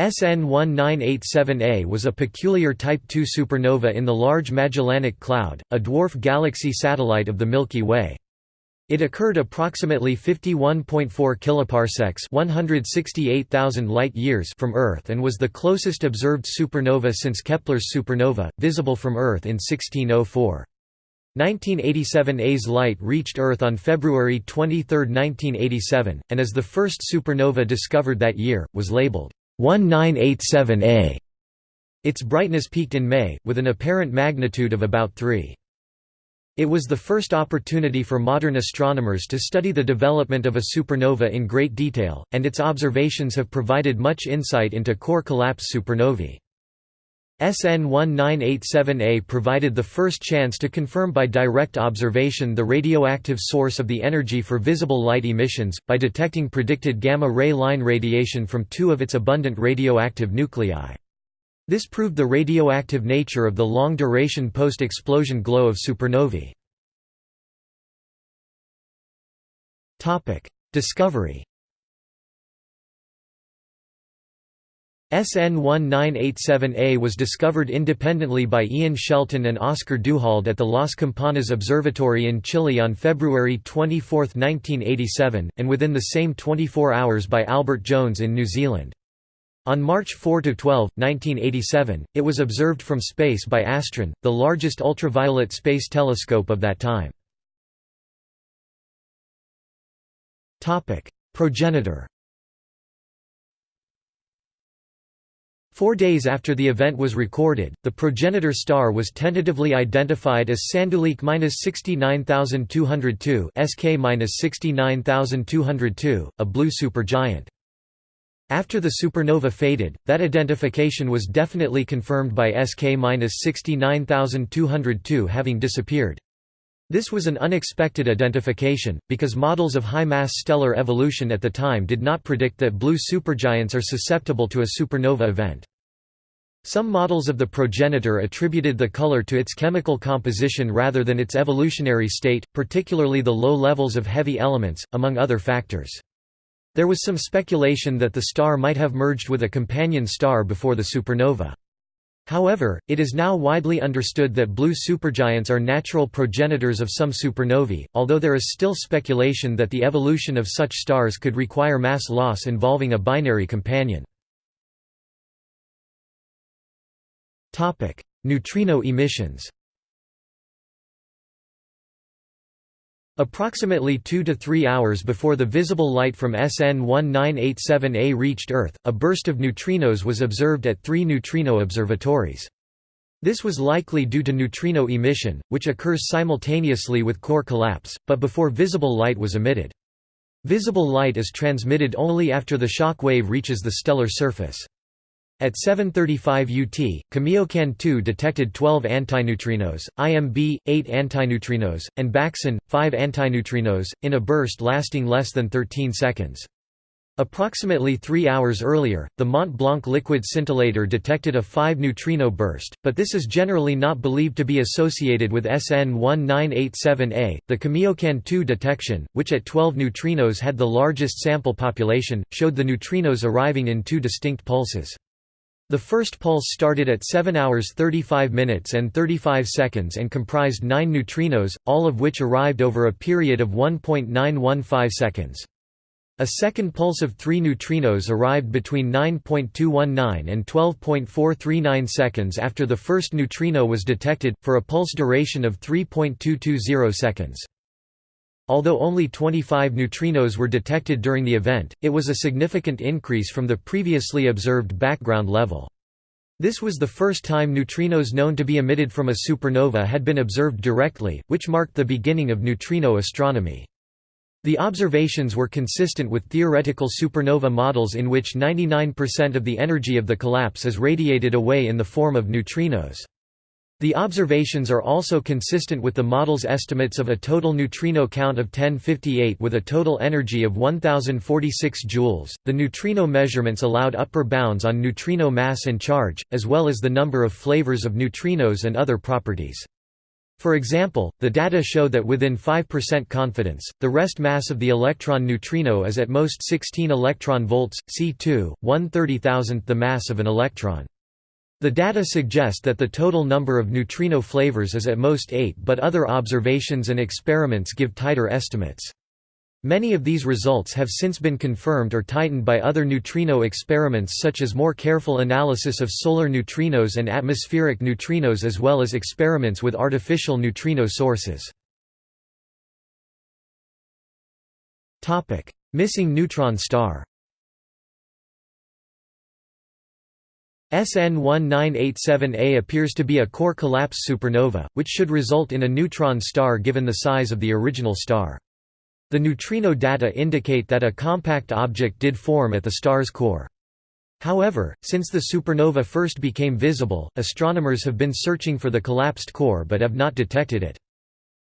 SN 1987A was a peculiar Type II supernova in the Large Magellanic Cloud, a dwarf galaxy satellite of the Milky Way. It occurred approximately 51.4 kiloparsecs, 168,000 light-years from Earth and was the closest observed supernova since Kepler's supernova, visible from Earth in 1604. 1987A's light reached Earth on February 23, 1987, and as the first supernova discovered that year, was labeled 1987A. Its brightness peaked in May, with an apparent magnitude of about 3. It was the first opportunity for modern astronomers to study the development of a supernova in great detail, and its observations have provided much insight into core collapse supernovae. SN 1987A provided the first chance to confirm by direct observation the radioactive source of the energy for visible light emissions, by detecting predicted gamma-ray line radiation from two of its abundant radioactive nuclei. This proved the radioactive nature of the long-duration post-explosion glow of supernovae. Discovery SN 1987A was discovered independently by Ian Shelton and Oscar Duhalde at the Las Campanas Observatory in Chile on February 24, 1987, and within the same 24 hours by Albert Jones in New Zealand. On March 4–12, 1987, it was observed from space by Astron, the largest ultraviolet space telescope of that time. Progenitor Four days after the event was recorded, the progenitor star was tentatively identified as Sanduleak 69202 SK 69202, a blue supergiant. After the supernova faded, that identification was definitely confirmed by SK-69202 having disappeared. This was an unexpected identification, because models of high-mass stellar evolution at the time did not predict that blue supergiants are susceptible to a supernova event. Some models of the progenitor attributed the color to its chemical composition rather than its evolutionary state, particularly the low levels of heavy elements, among other factors. There was some speculation that the star might have merged with a companion star before the supernova. However, it is now widely understood that blue supergiants are natural progenitors of some supernovae, although there is still speculation that the evolution of such stars could require mass loss involving a binary companion. Neutrino emissions Approximately 2 to 3 hours before the visible light from SN 1987A reached Earth, a burst of neutrinos was observed at three neutrino observatories. This was likely due to neutrino emission, which occurs simultaneously with core collapse, but before visible light was emitted. Visible light is transmitted only after the shock wave reaches the stellar surface. At 735 UT, Kamiokande 2 detected 12 antineutrinos, IMB, 8 antineutrinos, and Baksan, 5 antineutrinos, in a burst lasting less than 13 seconds. Approximately three hours earlier, the Mont Blanc liquid scintillator detected a 5-neutrino burst, but this is generally not believed to be associated with SN 1987A. The Kamiokande 2 detection, which at 12 neutrinos had the largest sample population, showed the neutrinos arriving in two distinct pulses. The first pulse started at 7 hours 35 minutes and 35 seconds and comprised 9 neutrinos, all of which arrived over a period of 1.915 seconds. A second pulse of 3 neutrinos arrived between 9.219 and 12.439 seconds after the first neutrino was detected, for a pulse duration of 3.220 seconds. Although only 25 neutrinos were detected during the event, it was a significant increase from the previously observed background level. This was the first time neutrinos known to be emitted from a supernova had been observed directly, which marked the beginning of neutrino astronomy. The observations were consistent with theoretical supernova models in which 99% of the energy of the collapse is radiated away in the form of neutrinos. The observations are also consistent with the model's estimates of a total neutrino count of 1058 with a total energy of 1046 joules. The neutrino measurements allowed upper bounds on neutrino mass and charge, as well as the number of flavors of neutrinos and other properties. For example, the data show that within 5% confidence, the rest mass of the electron neutrino is at most 16 electron volts, C2, 1/30,000th the mass of an electron. The data suggest that the total number of neutrino flavors is at most 8 but other observations and experiments give tighter estimates. Many of these results have since been confirmed or tightened by other neutrino experiments such as more careful analysis of solar neutrinos and atmospheric neutrinos as well as experiments with artificial neutrino sources. Missing neutron star SN 1987A appears to be a core collapse supernova, which should result in a neutron star given the size of the original star. The neutrino data indicate that a compact object did form at the star's core. However, since the supernova first became visible, astronomers have been searching for the collapsed core but have not detected it.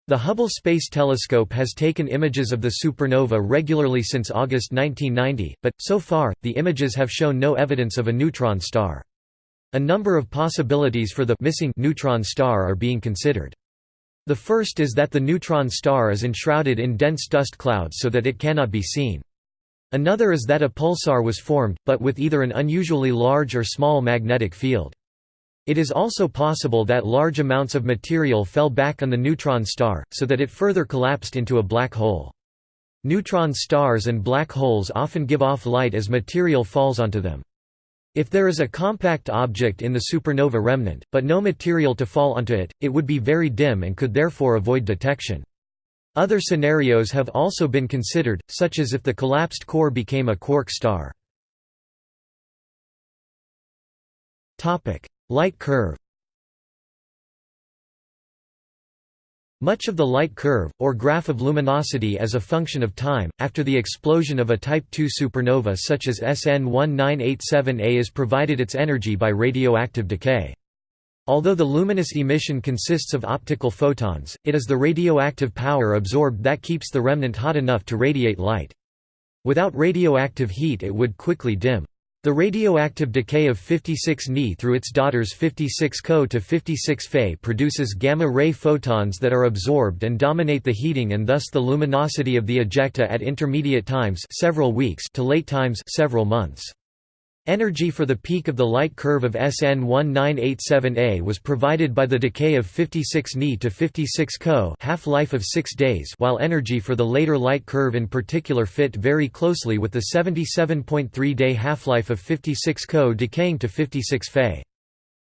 The Hubble Space Telescope has taken images of the supernova regularly since August 1990, but, so far, the images have shown no evidence of a neutron star. A number of possibilities for the missing neutron star are being considered. The first is that the neutron star is enshrouded in dense dust clouds so that it cannot be seen. Another is that a pulsar was formed, but with either an unusually large or small magnetic field. It is also possible that large amounts of material fell back on the neutron star, so that it further collapsed into a black hole. Neutron stars and black holes often give off light as material falls onto them. If there is a compact object in the supernova remnant, but no material to fall onto it, it would be very dim and could therefore avoid detection. Other scenarios have also been considered, such as if the collapsed core became a quark star. Light curve Much of the light curve, or graph of luminosity as a function of time, after the explosion of a Type II supernova such as SN 1987A is provided its energy by radioactive decay. Although the luminous emission consists of optical photons, it is the radioactive power absorbed that keeps the remnant hot enough to radiate light. Without radioactive heat it would quickly dim. The radioactive decay of 56 Ni through its daughters 56 Co to 56 Fe produces gamma-ray photons that are absorbed and dominate the heating and thus the luminosity of the ejecta at intermediate times several weeks to late times several months. Energy for the peak of the light curve of SN 1987A was provided by the decay of 56 Ni to 56 Co half-life of 6 days while energy for the later light curve in particular fit very closely with the 77.3-day half-life of 56 Co decaying to 56 Fe.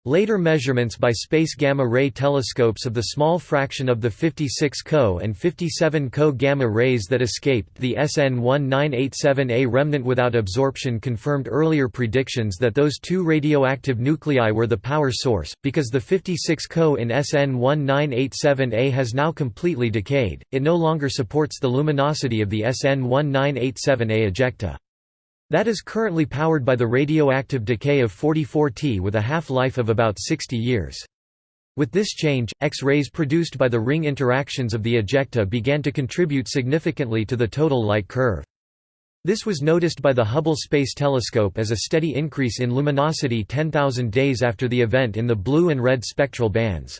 Later measurements by space gamma-ray telescopes of the small fraction of the 56 Co and 57 Co gamma rays that escaped the SN 1987A remnant without absorption confirmed earlier predictions that those two radioactive nuclei were the power source. Because the 56 Co in SN 1987A has now completely decayed, it no longer supports the luminosity of the SN 1987A ejecta. That is currently powered by the radioactive decay of 44T with a half-life of about 60 years. With this change, X-rays produced by the ring interactions of the ejecta began to contribute significantly to the total light curve. This was noticed by the Hubble Space Telescope as a steady increase in luminosity 10,000 days after the event in the blue and red spectral bands.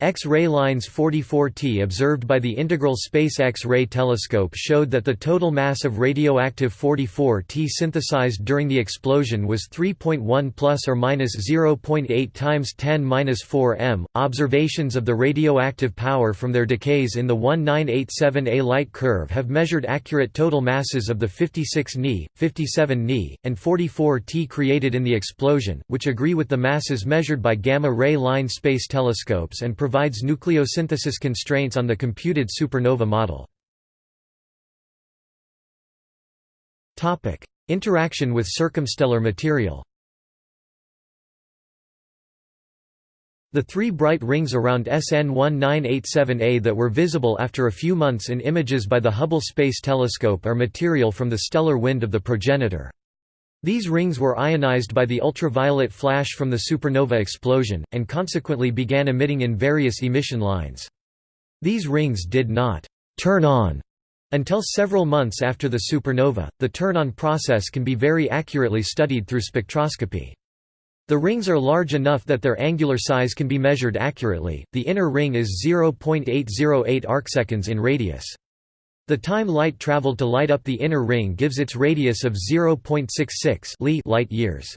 X-ray lines 44T observed by the Integral Space X-ray Telescope showed that the total mass of radioactive 44T synthesized during the explosion was 3.1 plus or minus 0.8 times 10^-4 m. Observations of the radioactive power from their decays in the 1987A light curve have measured accurate total masses of the 56 Ni, 57 Ni, and 44T created in the explosion, which agree with the masses measured by gamma-ray line space telescopes and provides nucleosynthesis constraints on the computed supernova model. Interaction with circumstellar material The three bright rings around SN 1987A that were visible after a few months in images by the Hubble Space Telescope are material from the stellar wind of the progenitor. These rings were ionized by the ultraviolet flash from the supernova explosion, and consequently began emitting in various emission lines. These rings did not «turn on» until several months after the supernova. The turn-on process can be very accurately studied through spectroscopy. The rings are large enough that their angular size can be measured accurately. The inner ring is 0.808 arcseconds in radius. The time light traveled to light up the inner ring gives its radius of 0.66 Li light years.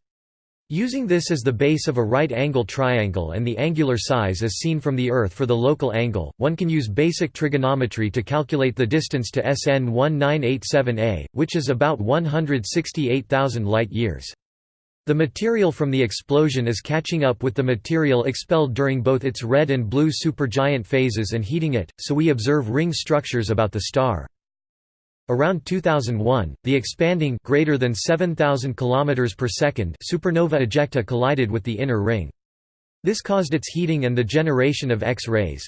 Using this as the base of a right-angle triangle and the angular size as seen from the Earth for the local angle, one can use basic trigonometry to calculate the distance to SN 1987A, which is about 168,000 light-years. The material from the explosion is catching up with the material expelled during both its red and blue supergiant phases and heating it, so we observe ring structures about the star. Around 2001, the expanding greater than 7000 km per second supernova ejecta collided with the inner ring. This caused its heating and the generation of X-rays.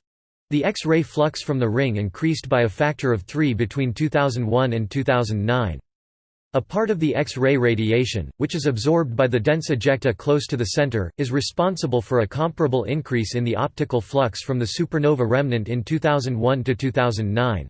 The X-ray flux from the ring increased by a factor of 3 between 2001 and 2009. A part of the X-ray radiation, which is absorbed by the dense ejecta close to the center, is responsible for a comparable increase in the optical flux from the supernova remnant in 2001 to 2009.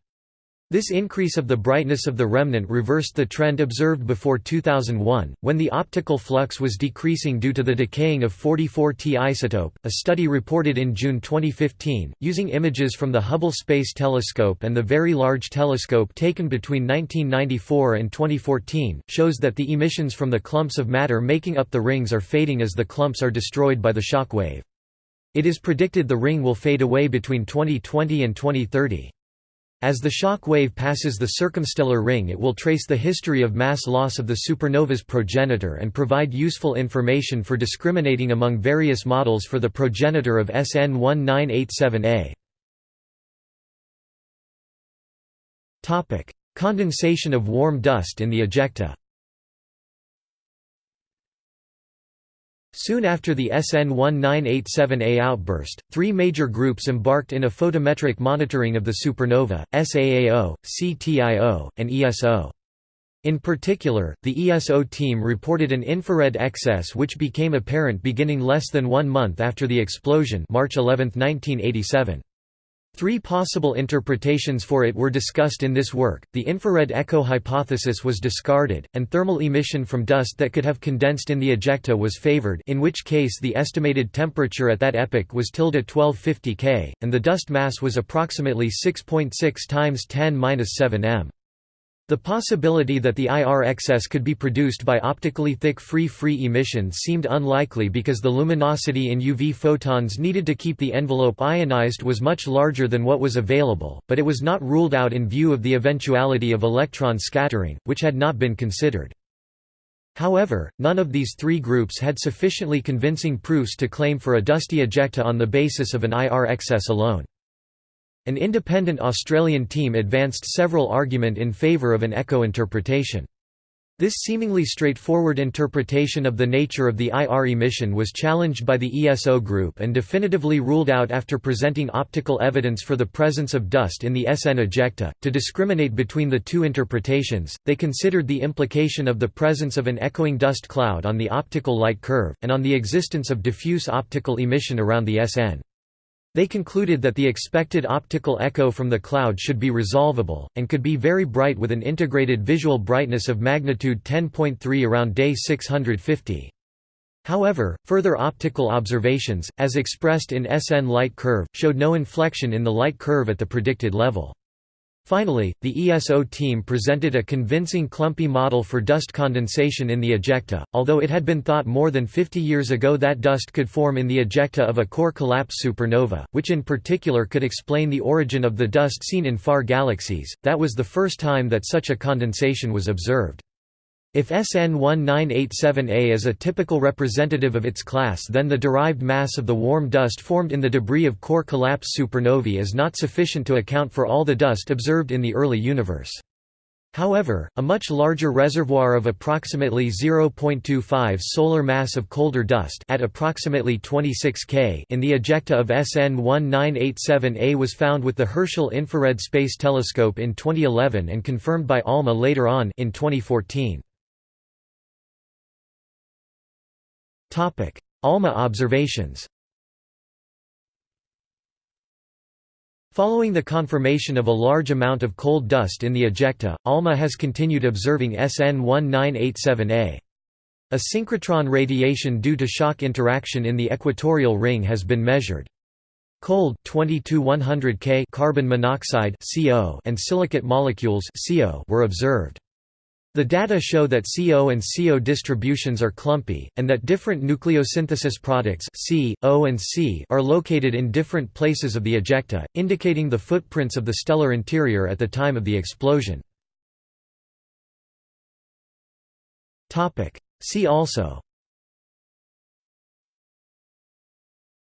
This increase of the brightness of the remnant reversed the trend observed before 2001, when the optical flux was decreasing due to the decaying of 44T isotope. A study reported in June 2015, using images from the Hubble Space Telescope and the Very Large Telescope taken between 1994 and 2014, shows that the emissions from the clumps of matter making up the rings are fading as the clumps are destroyed by the shock wave. It is predicted the ring will fade away between 2020 and 2030. As the shock wave passes the circumstellar ring it will trace the history of mass loss of the supernova's progenitor and provide useful information for discriminating among various models for the progenitor of SN 1987A. Condensation of warm dust in the ejecta Soon after the SN 1987A outburst, three major groups embarked in a photometric monitoring of the supernova, SAAO, CTIO, and ESO. In particular, the ESO team reported an infrared excess which became apparent beginning less than one month after the explosion March 11, 1987. Three possible interpretations for it were discussed in this work. The infrared echo hypothesis was discarded, and thermal emission from dust that could have condensed in the ejecta was favored, in which case the estimated temperature at that epoch was tilde 1250 K, and the dust mass was approximately 6.6 .6 times 10^-7 m. The possibility that the IR excess could be produced by optically thick free-free emission seemed unlikely because the luminosity in UV photons needed to keep the envelope ionized was much larger than what was available, but it was not ruled out in view of the eventuality of electron scattering, which had not been considered. However, none of these three groups had sufficiently convincing proofs to claim for a dusty ejecta on the basis of an IR excess alone. An independent Australian team advanced several argument in favour of an echo interpretation. This seemingly straightforward interpretation of the nature of the IR emission was challenged by the ESO group and definitively ruled out after presenting optical evidence for the presence of dust in the SN ejecta. To discriminate between the two interpretations, they considered the implication of the presence of an echoing dust cloud on the optical light curve, and on the existence of diffuse optical emission around the SN. They concluded that the expected optical echo from the cloud should be resolvable, and could be very bright with an integrated visual brightness of magnitude 10.3 around day 650. However, further optical observations, as expressed in SN light curve, showed no inflection in the light curve at the predicted level. Finally, the ESO team presented a convincing clumpy model for dust condensation in the ejecta, although it had been thought more than 50 years ago that dust could form in the ejecta of a core collapse supernova, which in particular could explain the origin of the dust seen in far galaxies. That was the first time that such a condensation was observed. If SN 1987A is a typical representative of its class then the derived mass of the warm dust formed in the debris of core collapse supernovae is not sufficient to account for all the dust observed in the early universe. However, a much larger reservoir of approximately 0.25 solar mass of colder dust at approximately 26 K in the ejecta of SN 1987A was found with the Herschel Infrared Space Telescope in 2011 and confirmed by ALMA later on in 2014. ALMA observations Following the confirmation of a large amount of cold dust in the ejecta, ALMA has continued observing SN 1987A. A synchrotron radiation due to shock interaction in the equatorial ring has been measured. Cold 22 K carbon monoxide CO and silicate molecules CO were observed. The data show that CO and CO distributions are clumpy, and that different nucleosynthesis products C, O and C are located in different places of the ejecta, indicating the footprints of the stellar interior at the time of the explosion. See also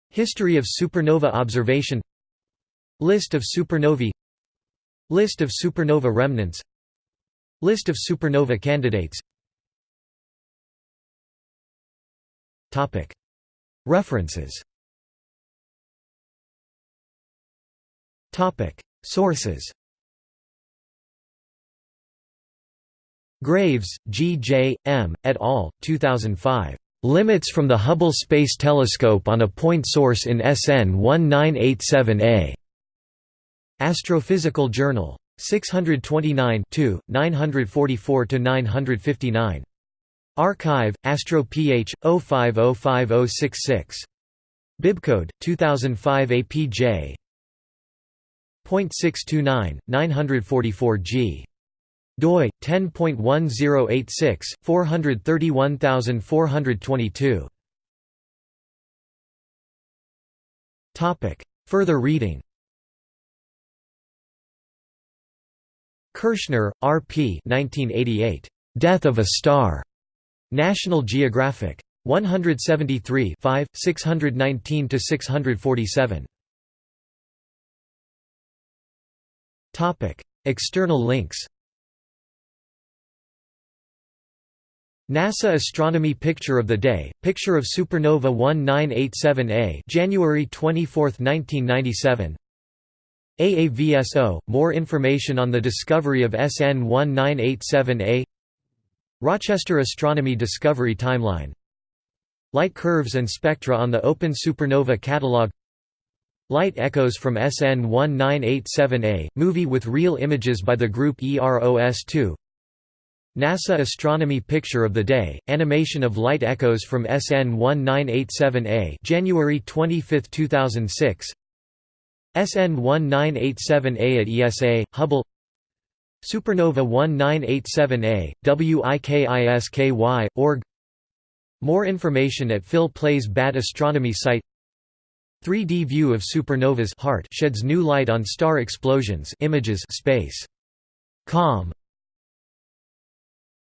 History of supernova observation List of supernovae List of supernova remnants List of supernova candidates References Sources Graves, G. J., M., et al., 2005. Limits from the Hubble Space Telescope on a point source in SN 1987A. Astrophysical Journal. 629 944–959. Archive, Astro Ph, 05050066. Bibcode, 2005 APJ. .629, 944 G doi 10.1086 431422 topic further reading Kirshner, R. P. 1988. Death of a Star. National Geographic. 173 5, 619–647. External links NASA Astronomy Picture of the Day, picture of supernova 1987A January 24, 1997 AAVSO, more information on the discovery of SN 1987A Rochester Astronomy Discovery Timeline. Light curves and spectra on the Open Supernova Catalog. Light echoes from SN 1987A, movie with real images by the group EROS-2 NASA Astronomy Picture of the Day, animation of light echoes from SN 1987A January 25, 2006 SN 1987A at ESA, Hubble. Supernova 1987A, WIKISKY, org. More information at Phil Plait's Bad Astronomy site. 3D view of supernovas heart sheds new light on star explosions images space. Com